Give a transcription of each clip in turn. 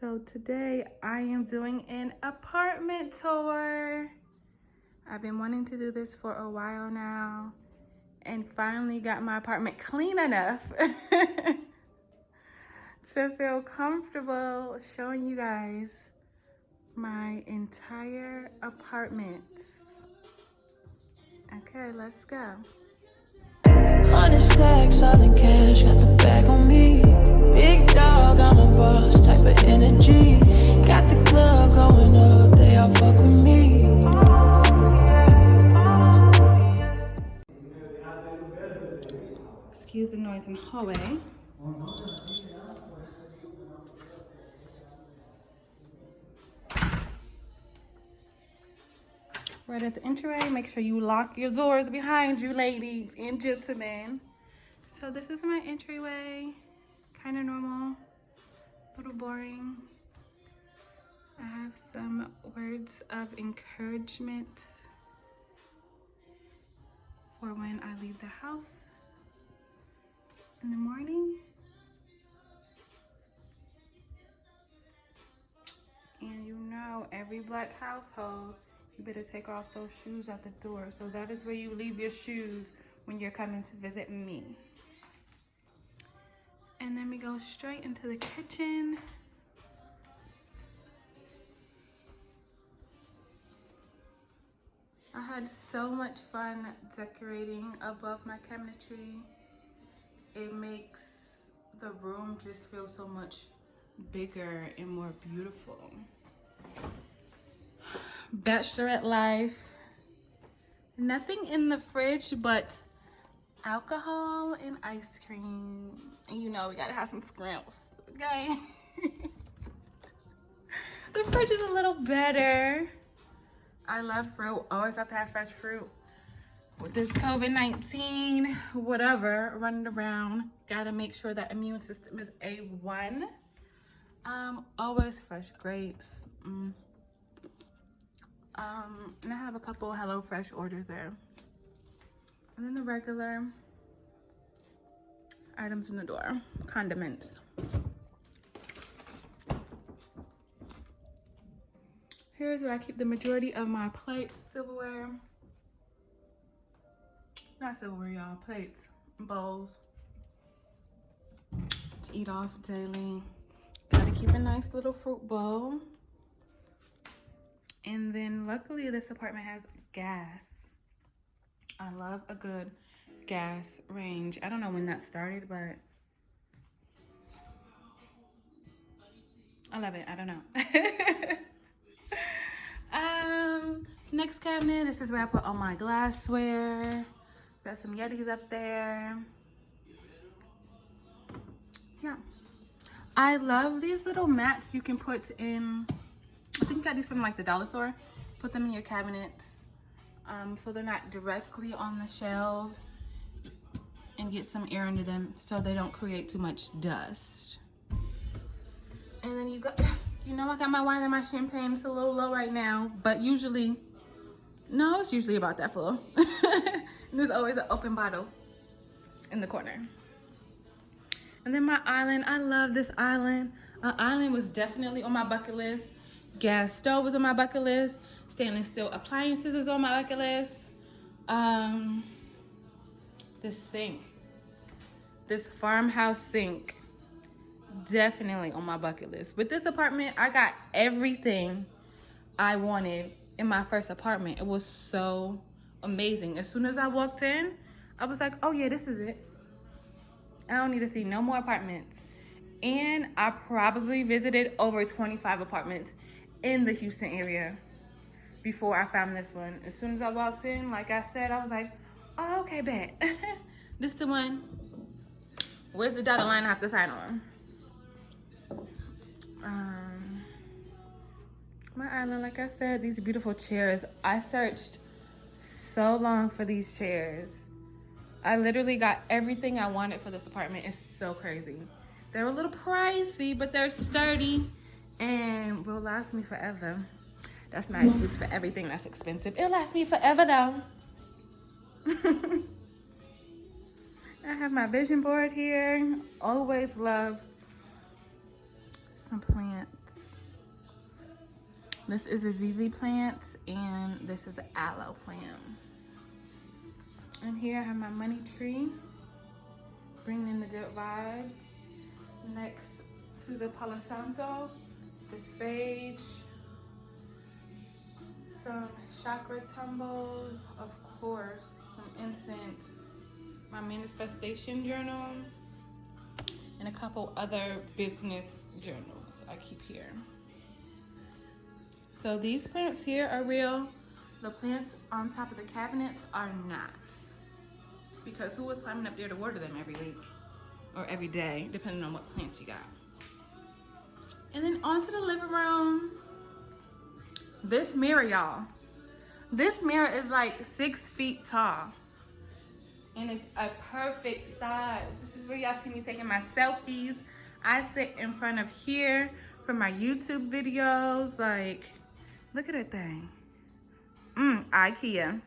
So today I am doing an apartment tour. I've been wanting to do this for a while now and finally got my apartment clean enough to feel comfortable showing you guys my entire apartment. Okay, let's go. Stacks, all in cash, got the bag on me. Big dog, I'm a boss of energy. Got the club going up, they all fuck with me. Excuse the noise in the hallway. right at the entryway. Make sure you lock your doors behind you, ladies and gentlemen. So this is my entryway. Kind of normal, a little boring. I have some words of encouragement for when I leave the house in the morning. And you know, every black household you better take off those shoes at the door. So that is where you leave your shoes when you're coming to visit me. And then we go straight into the kitchen. I had so much fun decorating above my cabinetry. It makes the room just feel so much bigger and more beautiful bachelorette life. Nothing in the fridge but alcohol and ice cream. And you know we gotta have some scrimps, okay? the fridge is a little better. I love fruit, always have to have fresh fruit. With this COVID-19, whatever, running around, gotta make sure that immune system is A1. Um, always fresh grapes. Mm. Um, and I have a couple Hello Fresh orders there. And then the regular items in the door, condiments. Here's where I keep the majority of my plates, silverware. Not silverware, y'all, plates, bowls to eat off daily. Gotta keep a nice little fruit bowl. And then luckily this apartment has gas. I love a good gas range. I don't know when that started, but I love it. I don't know. um, next cabinet, this is where I put all my glassware. Got some Yetis up there. Yeah. I love these little mats you can put in I think I got these from like the dollar store. Put them in your cabinets um, so they're not directly on the shelves and get some air into them so they don't create too much dust. And then you got, you know I got my wine and my champagne. It's a little low right now, but usually, no, it's usually about that full. There's always an open bottle in the corner. And then my island, I love this island. An island was definitely on my bucket list gas stove was on my bucket list. Stainless steel appliances is on my bucket list. Um, this sink, this farmhouse sink, definitely on my bucket list. With this apartment, I got everything I wanted in my first apartment. It was so amazing. As soon as I walked in, I was like, oh yeah, this is it. I don't need to see no more apartments. And I probably visited over 25 apartments in the Houston area before I found this one. As soon as I walked in, like I said, I was like, oh, okay, bet. this the one. Where's the dotted line I have to sign on? Um, my island, like I said, these beautiful chairs. I searched so long for these chairs. I literally got everything I wanted for this apartment. It's so crazy. They're a little pricey, but they're sturdy and will last me forever. That's my excuse for everything that's expensive. It'll last me forever though. I have my vision board here. Always love some plants. This is a ZZ plant and this is an aloe plant. And here I have my money tree, bringing in the good vibes. Next to the Palo Santo, the sage, some chakra tumbles, of course, some incense, my manifestation journal, and a couple other business journals I keep here. So these plants here are real. The plants on top of the cabinets are not. Because who was climbing up there to water them every week? Or every day, depending on what plants you got. And then onto the living room. This mirror, y'all. This mirror is like six feet tall. And it's a perfect size. This is where y'all see me taking my selfies. I sit in front of here for my YouTube videos. Like, look at that thing. Mmm, Ikea.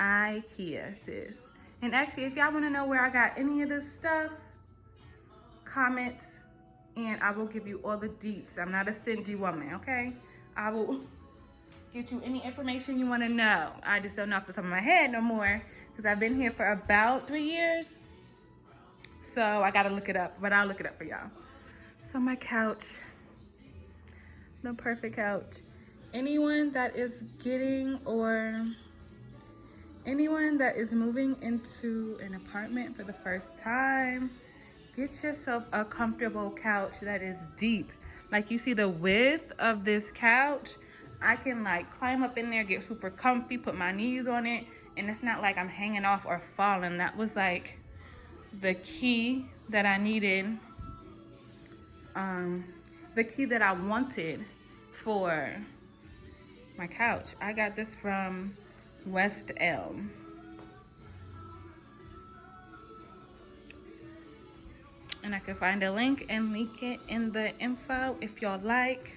Ikea, sis. And actually, if y'all want to know where I got any of this stuff, comment and I will give you all the deets. I'm not a Cindy woman, okay? I will get you any information you want to know. I just don't know off the top of my head no more because I've been here for about three years. So I got to look it up, but I'll look it up for y'all. So my couch, the perfect couch. Anyone that is getting or anyone that is moving into an apartment for the first time, get yourself a comfortable couch that is deep. Like you see the width of this couch, I can like climb up in there, get super comfy, put my knees on it, and it's not like I'm hanging off or falling. That was like the key that I needed, um, the key that I wanted for my couch. I got this from West Elm. And I can find a link and link it in the info if y'all like.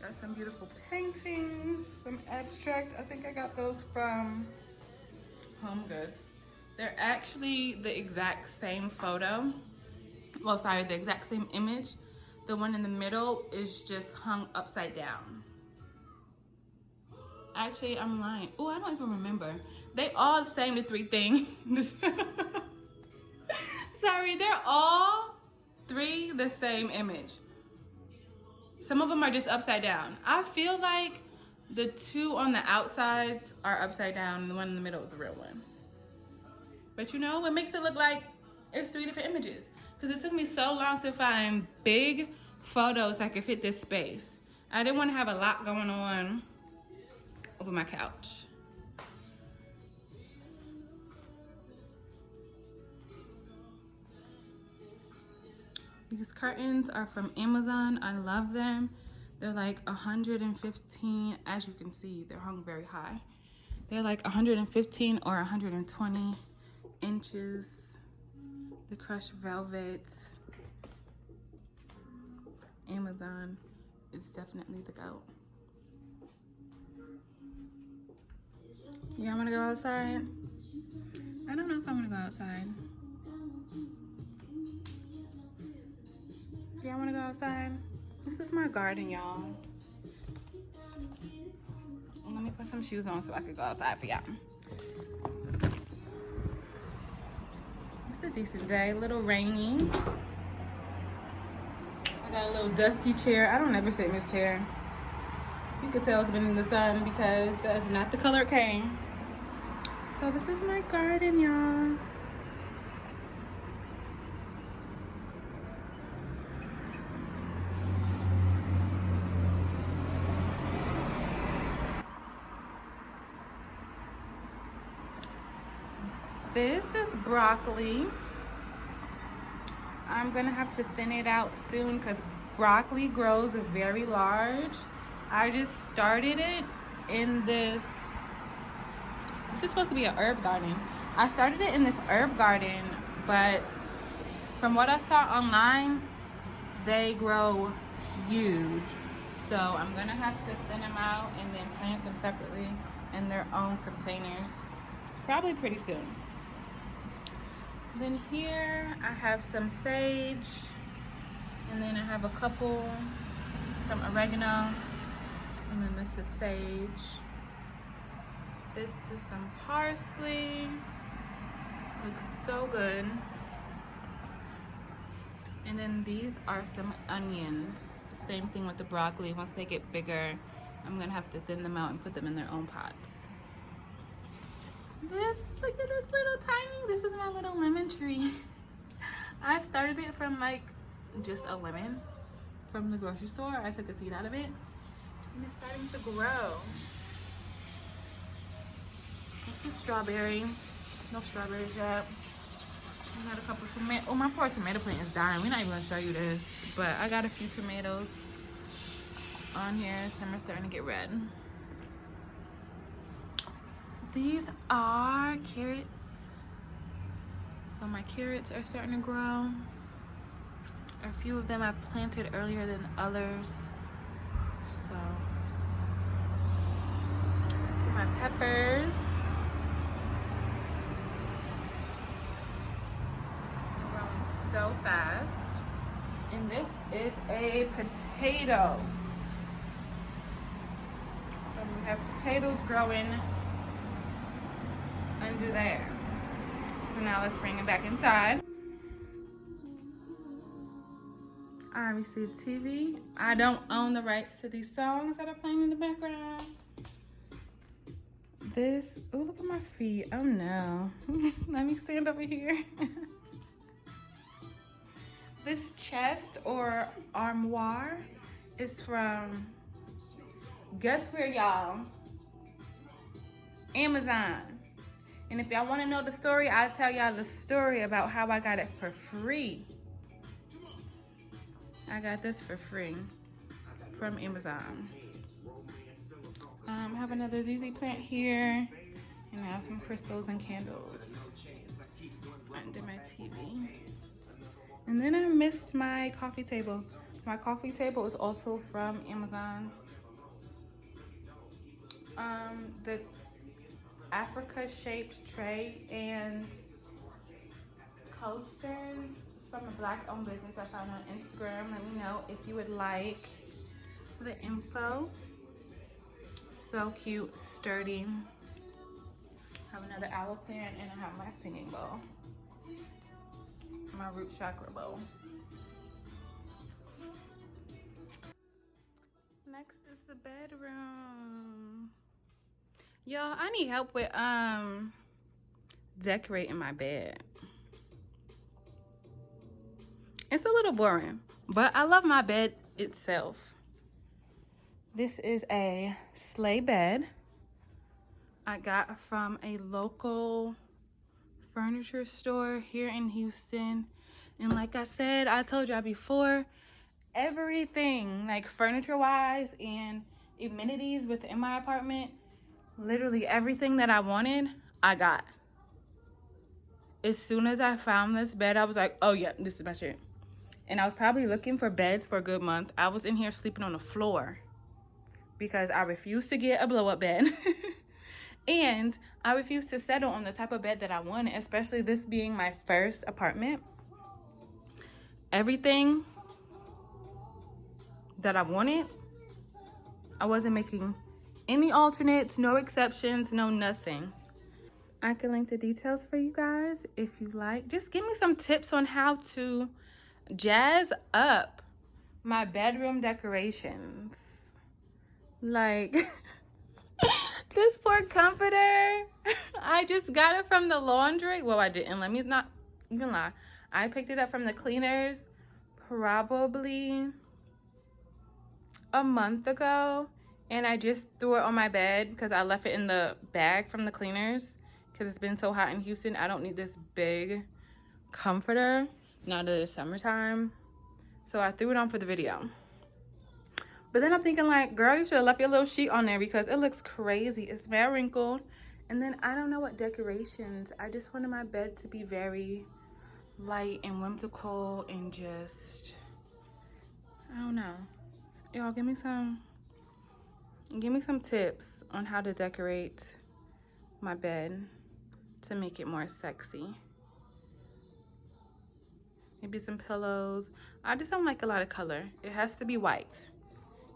Got some beautiful paintings, some abstract. I think I got those from Home Goods. They're actually the exact same photo. Well, sorry, the exact same image. The one in the middle is just hung upside down. Actually, I'm lying. Oh, I don't even remember. They all the same, the three things. Sorry, they're all three the same image. Some of them are just upside down. I feel like the two on the outsides are upside down and the one in the middle is the real one. But you know, what makes it look like it's three different images. Because it took me so long to find big photos that could fit this space. I didn't want to have a lot going on over my couch. These curtains are from Amazon. I love them. They're like 115, as you can see, they're hung very high. They're like 115 or 120 inches. The crushed velvet. Amazon is definitely the goat. Yeah, I'm gonna go outside? I don't know if I'm gonna go outside. Y'all wanna go outside? This is my garden, y'all. Let me put some shoes on so I could go outside for y'all. It's a decent day, a little rainy. I got a little dusty chair. I don't ever sit in this chair. You could tell it's been in the sun because that's not the color it came. So this is my garden, y'all. This is broccoli. I'm gonna have to thin it out soon because broccoli grows very large. I just started it in this, this is supposed to be an herb garden. I started it in this herb garden, but from what I saw online, they grow huge. So I'm gonna have to thin them out and then plant them separately in their own containers, probably pretty soon. Then here I have some sage. And then I have a couple, some oregano. And then this is sage. This is some parsley. Looks so good. And then these are some onions. Same thing with the broccoli. Once they get bigger, I'm gonna have to thin them out and put them in their own pots. This, look at this little tiny, this is my little lemon tree. I started it from like just a lemon from the grocery store. I took a seed out of it and it's starting to grow. This is strawberry. No strawberries yet. I got a couple tomatoes. Oh, my poor tomato plant is dying. We're not even gonna show you this, but I got a few tomatoes on here. Some are starting to get red. These are carrots. So my carrots are starting to grow. A few of them I planted earlier than others. So, my peppers. Are growing so fast. And this is a potato. So we have potatoes growing under there. So now let's bring it back inside. I received TV. I don't own the rights to these songs that are playing in the background. This, oh, look at my feet. Oh no. Let me stand over here. This chest or armoire is from, guess where y'all? Amazon. And if y'all wanna know the story, I'll tell y'all the story about how I got it for free. I got this for free from Amazon. Um, I have another ZZ plant here and I have some crystals and candles under my TV. And then I missed my coffee table. My coffee table is also from Amazon. Um, the Africa shaped tray and coasters from a black owned business I found on Instagram. Let me know if you would like the info. So cute, sturdy. I have another aloe plant and I have my singing bowl my root chakra bowl. Next is the bedroom. Y'all, I need help with um decorating my bed. It's a little boring, but I love my bed itself. This is a sleigh bed I got from a local furniture store here in Houston. And like I said, I told y'all before, everything like furniture wise and amenities within my apartment, literally everything that I wanted, I got. As soon as I found this bed, I was like, oh yeah, this is my shit. And I was probably looking for beds for a good month. I was in here sleeping on the floor because I refused to get a blow up bed. and I refused to settle on the type of bed that I wanted, especially this being my first apartment. Everything that I wanted, I wasn't making any alternates, no exceptions, no nothing. I can link the details for you guys if you like. Just give me some tips on how to jazz up my bedroom decorations. Like... this poor comforter. I just got it from the laundry. Well, I didn't. Let me not even lie. I picked it up from the cleaners probably a month ago. And I just threw it on my bed because I left it in the bag from the cleaners. Because it's been so hot in Houston. I don't need this big comforter now that it's summertime. So I threw it on for the video. But then I'm thinking like, girl, you should have left your little sheet on there because it looks crazy. It's very wrinkled. And then I don't know what decorations. I just wanted my bed to be very light and whimsical and just, I don't know. Y'all give me some, give me some tips on how to decorate my bed to make it more sexy. Maybe some pillows. I just don't like a lot of color. It has to be white.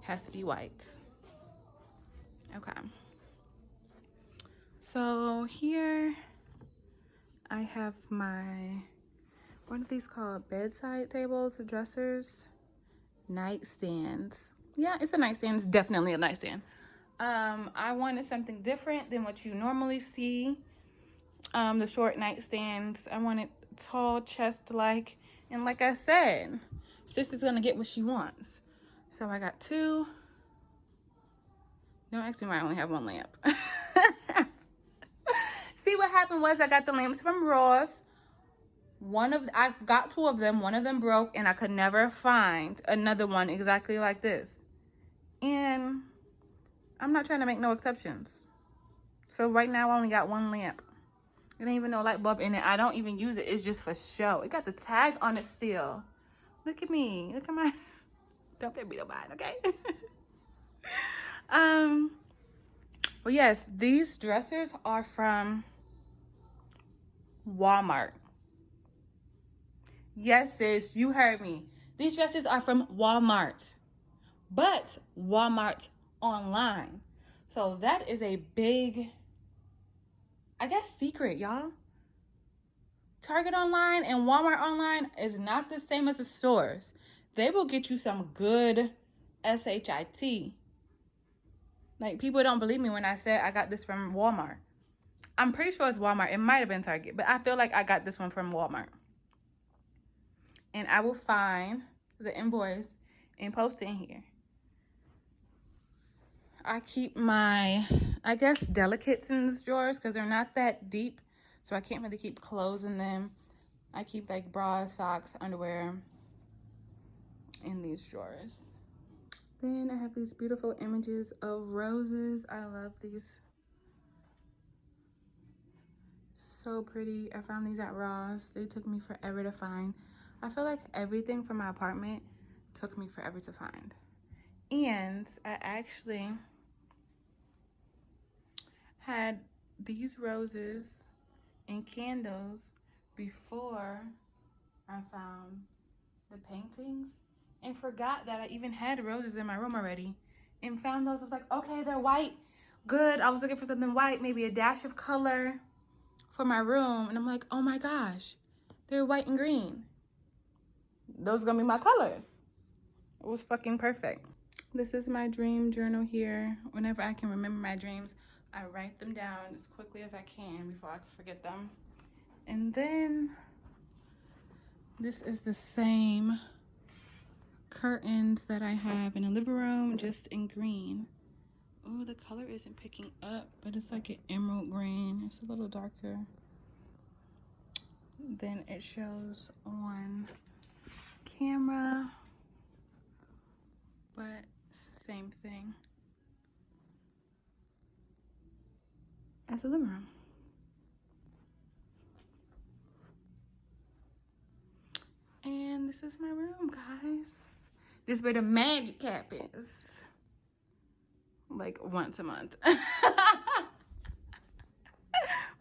It has to be white. Okay. So here I have my, what are these called? Bedside tables, dressers, nightstands. Yeah, it's a nightstand. It's definitely a nightstand. Um, I wanted something different than what you normally see. Um, the short nightstands. I wanted tall chest-like. And like I said, sis is going to get what she wants. So I got two. Don't ask me why I only have one lamp. See what happened was I got the lamps from Ross. One of I got two of them. One of them broke and I could never find another one exactly like this. And I'm not trying to make no exceptions. So right now I only got one lamp. It ain't even no light bulb in it. I don't even use it. It's just for show. It got the tag on it still. Look at me. Look at my... Don't pay me no mind, okay? um, well, yes, these dressers are from Walmart. Yes, sis, you heard me. These dresses are from Walmart, but Walmart online. So that is a big, I guess, secret, y'all. Target online and Walmart online is not the same as the stores. They will get you some good SHIT. Like, people don't believe me when I said I got this from Walmart. I'm pretty sure it's Walmart. It might have been Target, but I feel like I got this one from Walmart. And I will find the invoice and post it in here. I keep my, I guess, delicates in these drawers because they're not that deep. So I can't really keep clothes in them. I keep like bras, socks, underwear in these drawers. Then I have these beautiful images of roses. I love these. So pretty. I found these at Ross. They took me forever to find. I feel like everything from my apartment took me forever to find. And I actually had these roses and candles before I found the paintings and forgot that I even had roses in my room already and found those. I was like, okay, they're white. Good. I was looking for something white, maybe a dash of color for my room. And I'm like, oh my gosh, they're white and green. Those are gonna be my colors. It was fucking perfect. This is my dream journal here. Whenever I can remember my dreams, I write them down as quickly as I can before I forget them. And then this is the same curtains that I have in the living room, just in green. Oh, the color isn't picking up, but it's like an emerald green. It's a little darker than it shows on camera, but it's the same thing. As a living room. And this is my room, guys. This is where the magic happens. Like once a month.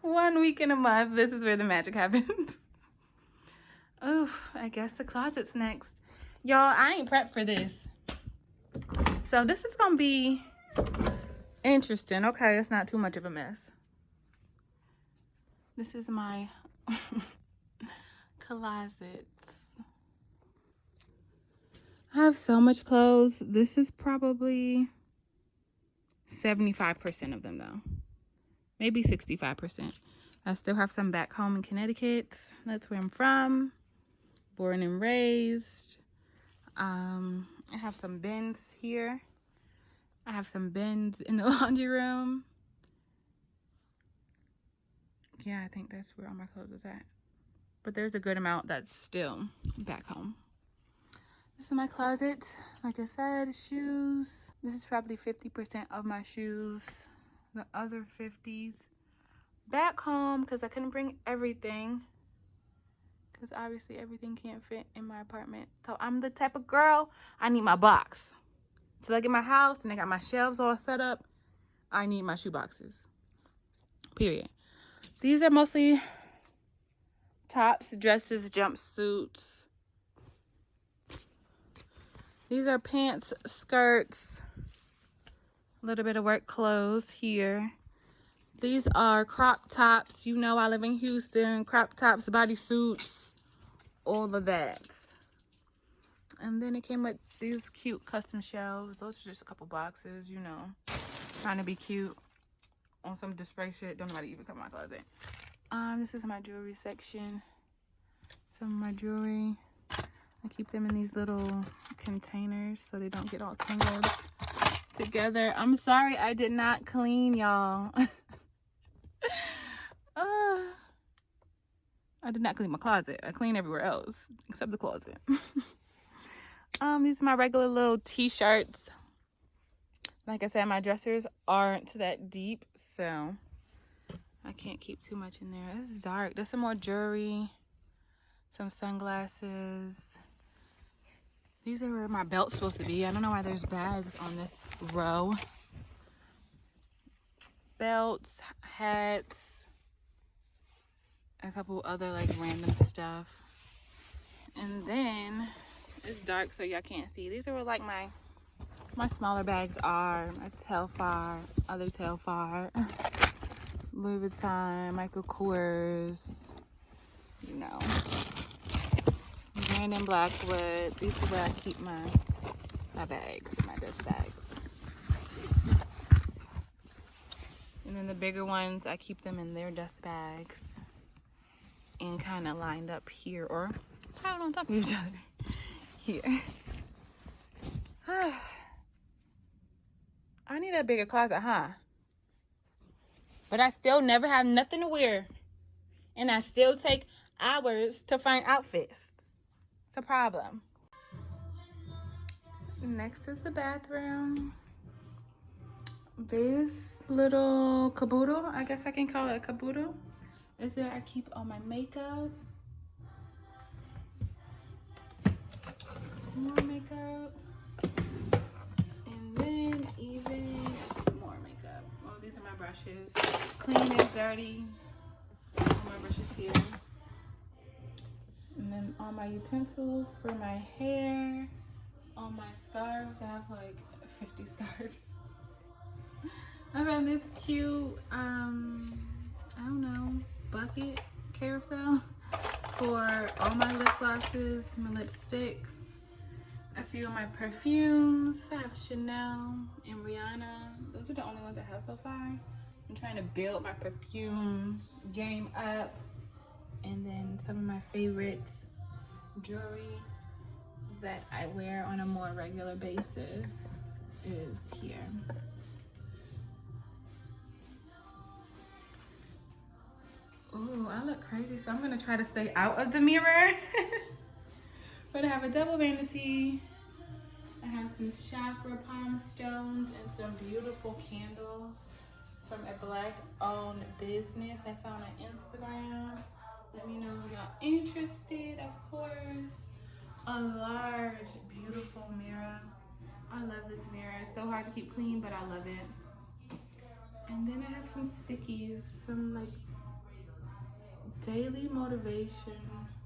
One week in a month, this is where the magic happens. oh, I guess the closet's next. Y'all, I ain't prepped for this. So this is gonna be interesting. Okay, it's not too much of a mess. This is my closet. I have so much clothes. This is probably 75% of them though. Maybe 65%. I still have some back home in Connecticut. That's where I'm from. Born and raised. Um, I have some bins here. I have some bins in the laundry room yeah, I think that's where all my clothes is at. But there's a good amount that's still back home. This is my closet. Like I said, shoes. This is probably 50% of my shoes. The other 50s back home because I couldn't bring everything. Because obviously everything can't fit in my apartment. So I'm the type of girl, I need my box. So I get my house and I got my shelves all set up, I need my shoe boxes. Period. These are mostly tops, dresses, jumpsuits, These are pants, skirts, a little bit of work clothes here. These are crop tops. You know I live in Houston. Crop tops, bodysuits, all of that. And then it came with these cute custom shelves. Those are just a couple boxes, you know. Trying to be cute on some display shit. Don't nobody even come in my closet. Um, this is my jewelry section. Some of my jewelry. I keep them in these little containers so they don't get all tangled together. I'm sorry I did not clean, y'all. uh, I did not clean my closet. I clean everywhere else except the closet. um, these are my regular little t-shirts. Like I said, my dressers aren't that deep, so I can't keep too much in there. It's dark. There's some more jewelry, some sunglasses. These are where my belt's supposed to be. I don't know why there's bags on this row. Belts, hats, a couple other like random stuff. And then it's dark so y'all can't see. These are where like my my smaller bags are. My Telfar, other Telfar, Louis Vuitton, Michael Kors, you know. Brandon Blackwood. These are where I keep my my bags, my dust bags. And then the bigger ones, I keep them in their dust bags and kind of lined up here or piled on top of each other here. I need a bigger closet, huh? But I still never have nothing to wear. And I still take hours to find outfits. It's a problem. Next is the bathroom. This little caboodle, I guess I can call it a caboodle, is where I keep all my makeup. More makeup. Even more makeup. Oh, these are my brushes. Clean and dirty. All my brushes here. And then all my utensils for my hair. All my scarves. I have like 50 scarves. I found this cute, um, I don't know, bucket carousel for all my lip glosses, my lipsticks, a few of my perfumes. I have Chanel and Rihanna. Those are the only ones I have so far. I'm trying to build my perfume game up. And then some of my favorites jewelry that I wear on a more regular basis is here. Ooh, I look crazy, so I'm gonna try to stay out of the mirror. but I have a double vanity. I have some chakra palm stones and some beautiful candles from a black owned business I found on Instagram. Let me know if y'all interested, of course. A large, beautiful mirror. I love this mirror. It's so hard to keep clean, but I love it. And then I have some stickies, some like daily motivation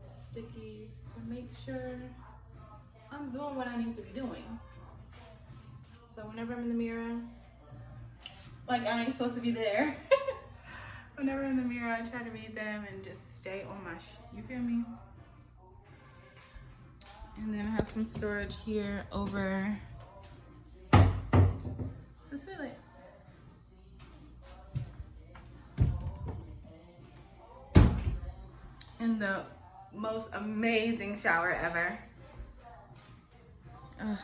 stickies to make sure I'm doing what I need to be doing. So whenever I'm in the mirror, like I ain't supposed to be there. whenever I'm in the mirror, I try to read them and just stay on my, you feel me? And then I have some storage here over, feel it. in the most amazing shower ever. Ugh.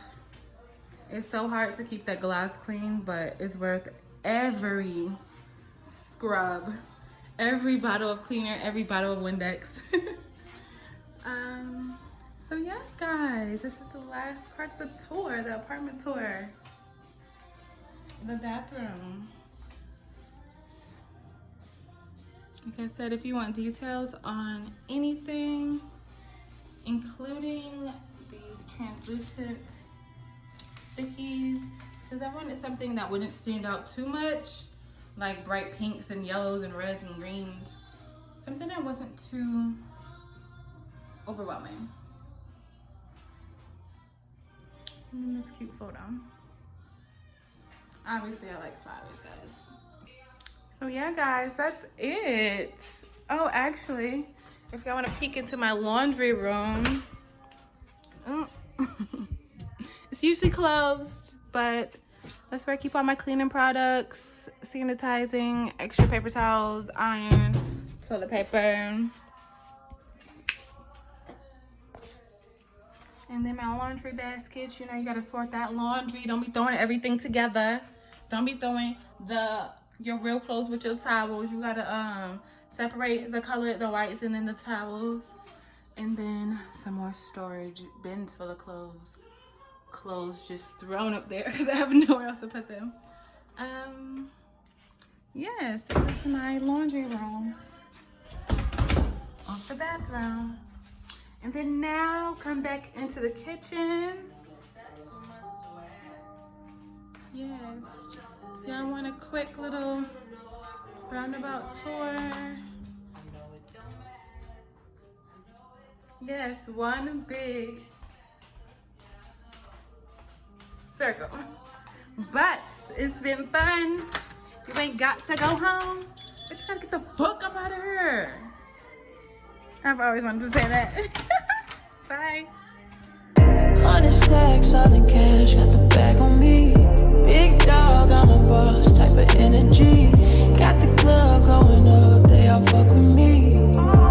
It's so hard to keep that glass clean, but it's worth every scrub, every bottle of cleaner, every bottle of Windex. um, so yes, guys, this is the last part of the tour, the apartment tour. The bathroom. Like I said, if you want details on anything, including these translucent stickies, because I wanted something that wouldn't stand out too much, like bright pinks and yellows and reds and greens. Something that wasn't too overwhelming. And then this cute photo. Obviously, I like flowers, guys. So yeah, guys, that's it. Oh, actually, if y'all want to peek into my laundry room, oh, it's usually closed, but that's where I keep all my cleaning products, sanitizing, extra paper towels, iron, toilet paper. And then my laundry baskets, you know, you gotta sort that laundry. Don't be throwing everything together. Don't be throwing the your real clothes with your towels. You gotta um separate the color, the whites, and then the towels. And then some more storage bins full of clothes. Clothes just thrown up there because I have nowhere else to put them. Um, yeah, so this is my laundry room. Off the bathroom. And then now come back into the kitchen. Yes. Y'all want a quick little roundabout tour? Yes, one big circle. But it's been fun. You ain't got to go home, but you gotta get the fuck up out of here. I've always wanted to say that. Bye. Stacks, all cash, got the Big dog, I'm a boss type of energy. Got the club going up, they all fuck with me.